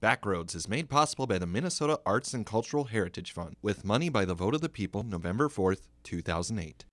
Backroads is made possible by the Minnesota Arts and Cultural Heritage Fund with money by the vote of the people November 4th, 2008.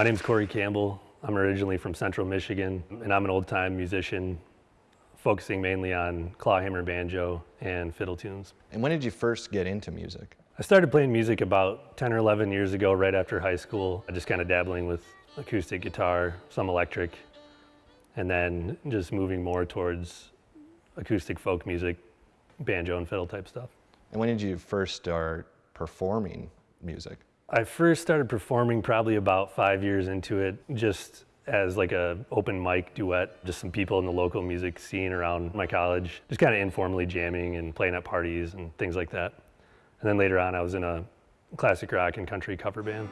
My name's Corey Campbell. I'm originally from Central Michigan, and I'm an old time musician focusing mainly on clawhammer banjo and fiddle tunes. And when did you first get into music? I started playing music about 10 or 11 years ago, right after high school. I just kind of dabbling with acoustic guitar, some electric, and then just moving more towards acoustic folk music, banjo and fiddle type stuff. And when did you first start performing music? I first started performing probably about five years into it, just as like a open mic duet, just some people in the local music scene around my college, just kind of informally jamming and playing at parties and things like that. And then later on, I was in a classic rock and country cover band.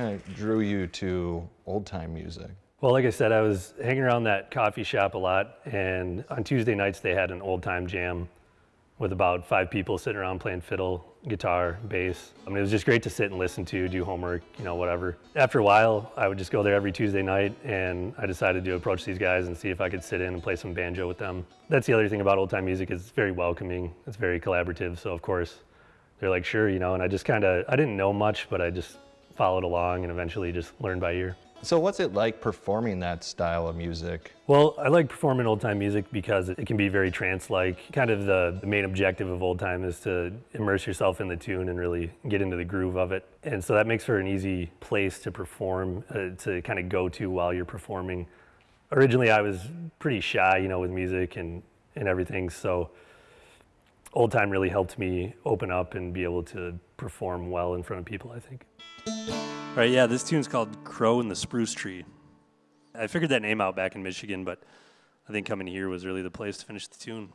Kind of drew you to old time music? Well, like I said, I was hanging around that coffee shop a lot, and on Tuesday nights they had an old time jam with about five people sitting around playing fiddle, guitar, bass. I mean, it was just great to sit and listen to, do homework, you know, whatever. After a while, I would just go there every Tuesday night, and I decided to approach these guys and see if I could sit in and play some banjo with them. That's the other thing about old time music is it's very welcoming. It's very collaborative. So of course, they're like, sure, you know, and I just kind of, I didn't know much, but I just followed along and eventually just learned by ear. So what's it like performing that style of music? Well, I like performing old time music because it can be very trance-like. Kind of the, the, main objective of old time is to immerse yourself in the tune and really get into the groove of it. And so that makes for an easy place to perform, uh, to kind of go to while you're performing. Originally, I was pretty shy, you know, with music and, and everything. So old time really helped me open up and be able to perform well in front of people, I think. All right, yeah, this tune's called Crow in the Spruce Tree. I figured that name out back in Michigan, but I think coming here was really the place to finish the tune.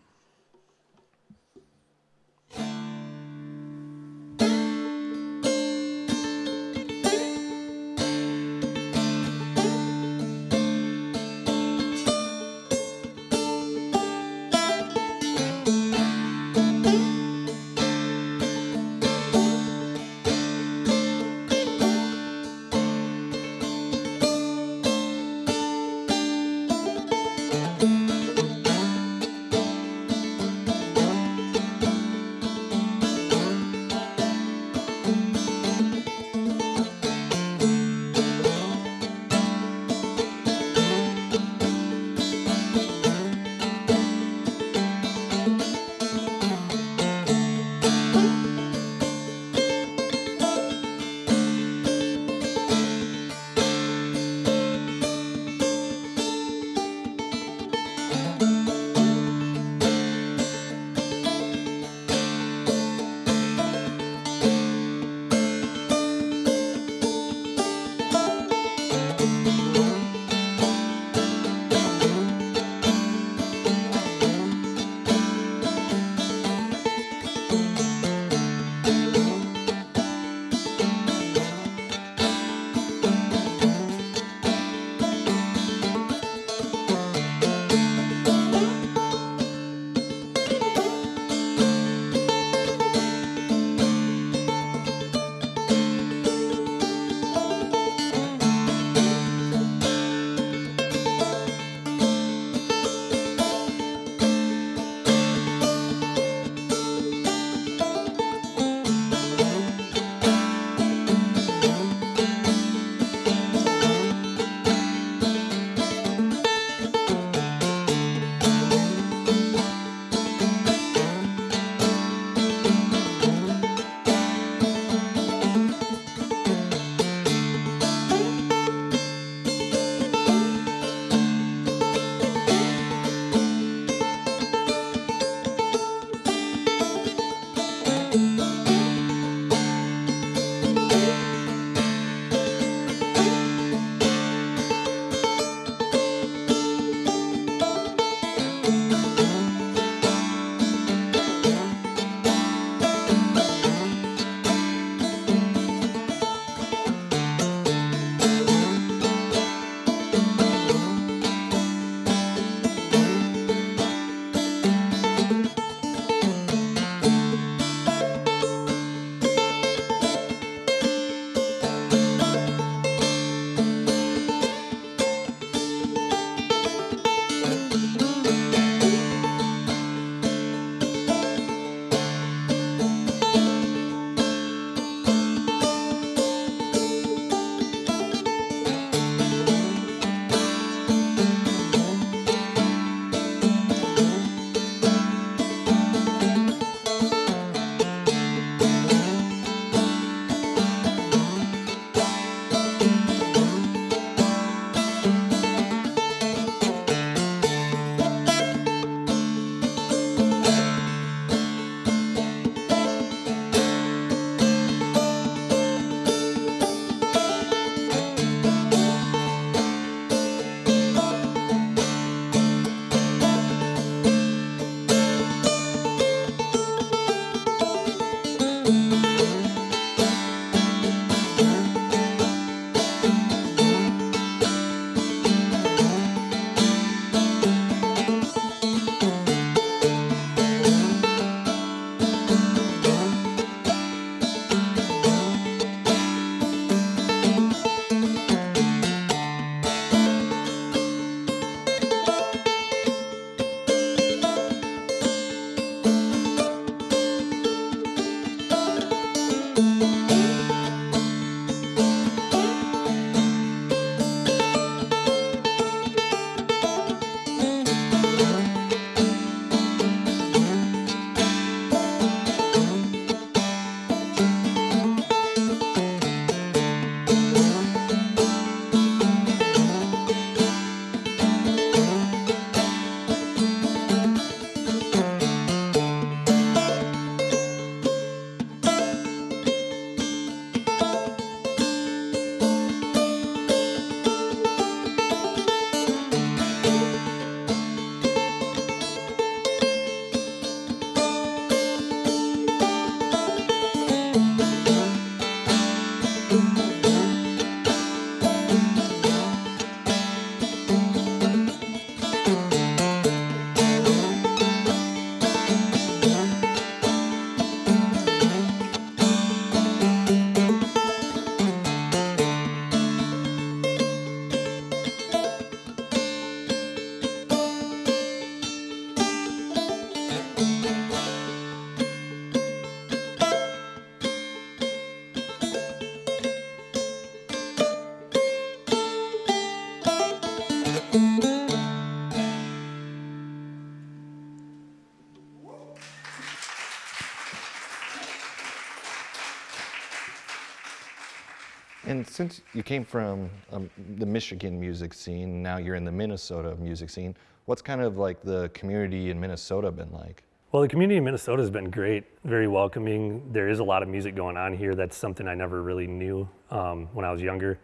Since you came from um, the Michigan music scene, now you're in the Minnesota music scene, what's kind of like the community in Minnesota been like? Well, the community in Minnesota has been great, very welcoming. There is a lot of music going on here. That's something I never really knew um, when I was younger.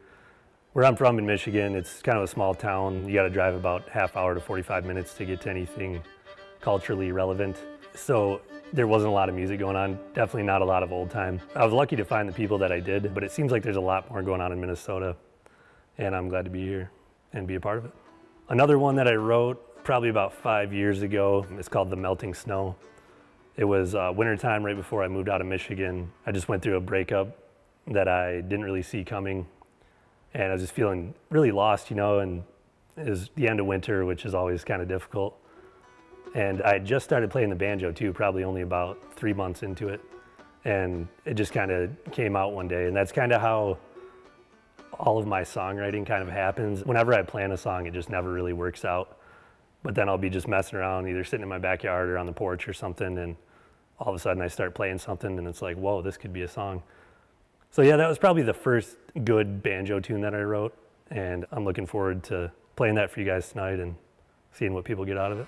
Where I'm from in Michigan, it's kind of a small town. You got to drive about half hour to 45 minutes to get to anything culturally relevant. So there wasn't a lot of music going on, definitely not a lot of old time. I was lucky to find the people that I did, but it seems like there's a lot more going on in Minnesota, and I'm glad to be here and be a part of it. Another one that I wrote probably about five years ago is called The Melting Snow. It was uh, wintertime right before I moved out of Michigan. I just went through a breakup that I didn't really see coming, and I was just feeling really lost, you know, and it was the end of winter, which is always kind of difficult. And I just started playing the banjo too, probably only about three months into it. And it just kind of came out one day. And that's kind of how all of my songwriting kind of happens. Whenever I plan a song, it just never really works out. But then I'll be just messing around, either sitting in my backyard or on the porch or something. And all of a sudden I start playing something and it's like, whoa, this could be a song. So yeah, that was probably the first good banjo tune that I wrote. And I'm looking forward to playing that for you guys tonight and seeing what people get out of it.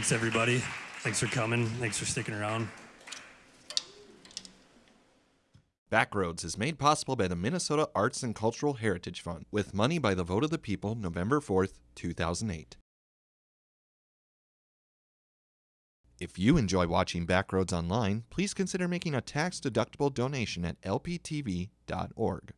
Thanks, everybody. Thanks for coming. Thanks for sticking around. Backroads is made possible by the Minnesota Arts and Cultural Heritage Fund with money by the vote of the people November 4th, 2008. If you enjoy watching Backroads online, please consider making a tax-deductible donation at lptv.org.